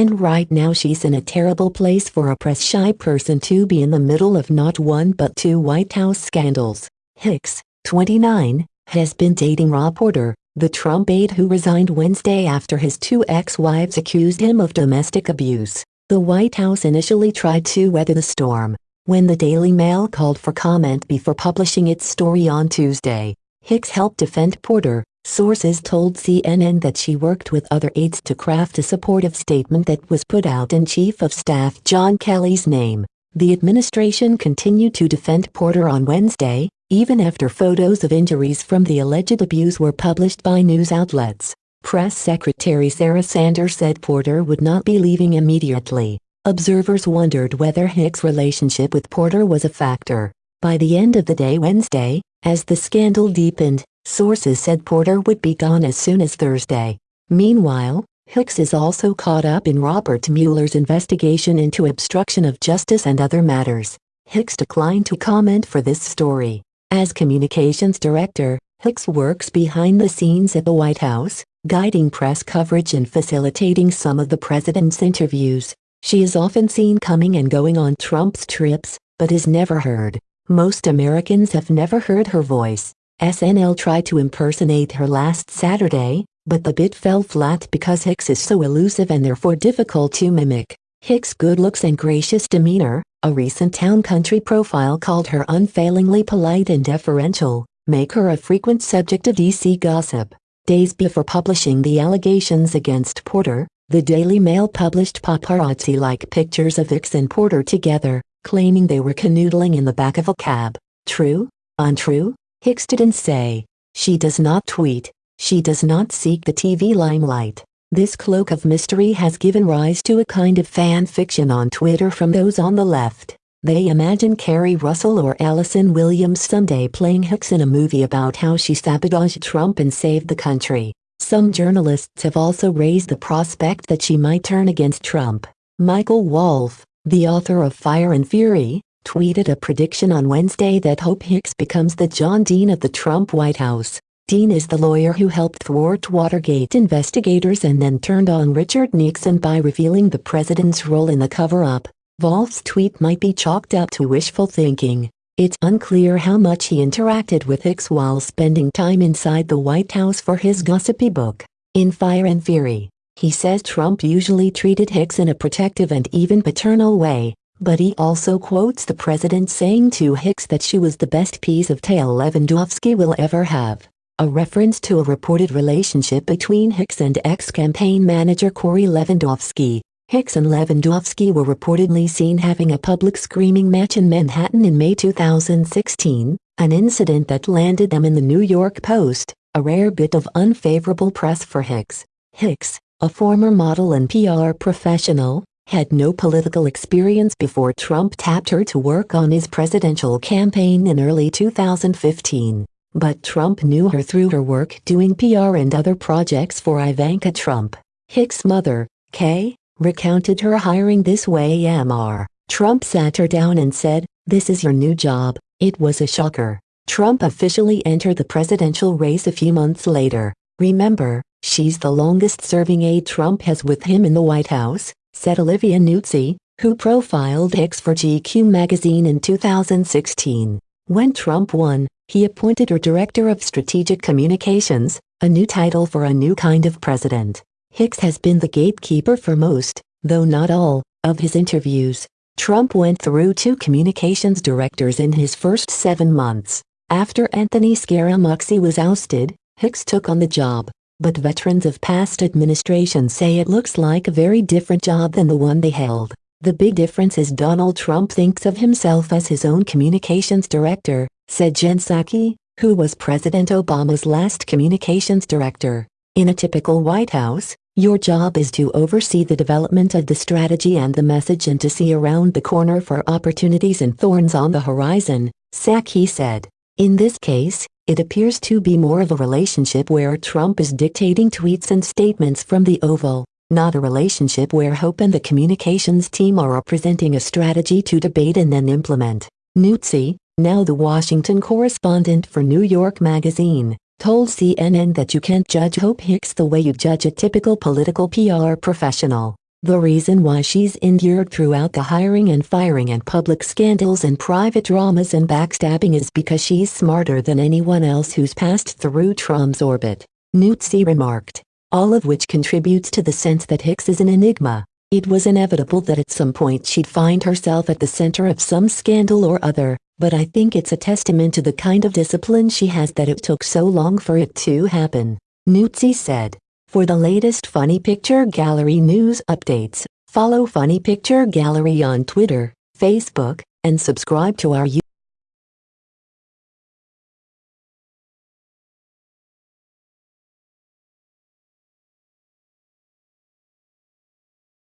And right now she's in a terrible place for a press-shy person to be in the middle of not one but two White House scandals. Hicks, 29, has been dating Rob Porter, the Trump aide who resigned Wednesday after his two ex-wives accused him of domestic abuse. The White House initially tried to weather the storm. When the Daily Mail called for comment before publishing its story on Tuesday, Hicks helped defend Porter, Sources told CNN that she worked with other aides to craft a supportive statement that was put out in Chief of Staff John Kelly's name. The administration continued to defend Porter on Wednesday, even after photos of injuries from the alleged abuse were published by news outlets. Press Secretary Sarah Sanders said Porter would not be leaving immediately. Observers wondered whether Hicks' relationship with Porter was a factor. By the end of the day Wednesday, as the scandal deepened, Sources said Porter would be gone as soon as Thursday. Meanwhile, Hicks is also caught up in Robert Mueller's investigation into obstruction of justice and other matters. Hicks declined to comment for this story. As communications director, Hicks works behind the scenes at the White House, guiding press coverage and facilitating some of the president's interviews. She is often seen coming and going on Trump's trips, but is never heard. Most Americans have never heard her voice. SNL tried to impersonate her last Saturday, but the bit fell flat because Hicks is so elusive and therefore difficult to mimic. Hicks' good looks and gracious demeanor, a recent Town Country profile called her unfailingly polite and deferential, make her a frequent subject of DC gossip. Days before publishing the allegations against Porter, the Daily Mail published paparazzi-like pictures of Hicks and Porter together, claiming they were canoodling in the back of a cab. True? Untrue? Hicks didn't say. She does not tweet. She does not seek the TV limelight. This cloak of mystery has given rise to a kind of fan fiction on Twitter from those on the left. They imagine Keri Russell or Allison Williams someday playing Hicks in a movie about how she sabotaged Trump and saved the country. Some journalists have also raised the prospect that she might turn against Trump. Michael Wolff, the author of Fire and Fury, tweeted a prediction on Wednesday that Hope Hicks becomes the John Dean of the Trump White House. Dean is the lawyer who helped thwart Watergate investigators and then turned on Richard Nixon by revealing the president's role in the cover-up. Wolff's tweet might be chalked up to wishful thinking. It's unclear how much he interacted with Hicks while spending time inside the White House for his gossipy book. In Fire and Fury, he says Trump usually treated Hicks in a protective and even paternal way, but he also quotes the president saying to Hicks that she was the best piece of tail Lewandowski will ever have, a reference to a reported relationship between Hicks and ex-campaign manager Corey Lewandowski. Hicks and Lewandowski were reportedly seen having a public screaming match in Manhattan in May 2016, an incident that landed them in the New York Post, a rare bit of unfavorable press for Hicks. Hicks, a former model and PR professional, had no political experience before Trump tapped her to work on his presidential campaign in early 2015. But Trump knew her through her work doing PR and other projects for Ivanka Trump. Hicks' mother, Kay, recounted her hiring this way MR. Trump sat her down and said, this is your new job. It was a shocker. Trump officially entered the presidential race a few months later. Remember, she's the longest serving aide Trump has with him in the White House, said Olivia Nuzzi, who profiled Hicks for GQ magazine in 2016. When Trump won, he appointed her Director of Strategic Communications, a new title for a new kind of president. Hicks has been the gatekeeper for most, though not all, of his interviews. Trump went through two communications directors in his first seven months. After Anthony Scaramucci was ousted, Hicks took on the job but veterans of past administrations say it looks like a very different job than the one they held. The big difference is Donald Trump thinks of himself as his own communications director, said Jen Psaki, who was President Obama's last communications director. In a typical White House, your job is to oversee the development of the strategy and the message and to see around the corner for opportunities and thorns on the horizon, Psaki said. In this case, it appears to be more of a relationship where Trump is dictating tweets and statements from the Oval, not a relationship where Hope and the communications team are presenting a strategy to debate and then implement. Nuzzi, now the Washington correspondent for New York Magazine, told CNN that you can't judge Hope Hicks the way you judge a typical political PR professional. The reason why she's endured throughout the hiring and firing and public scandals and private dramas and backstabbing is because she's smarter than anyone else who's passed through Trump's orbit, Nuzzi remarked. All of which contributes to the sense that Hicks is an enigma. It was inevitable that at some point she'd find herself at the center of some scandal or other, but I think it's a testament to the kind of discipline she has that it took so long for it to happen, Nuzzi said. For the latest Funny Picture Gallery news updates, follow Funny Picture Gallery on Twitter, Facebook, and subscribe to our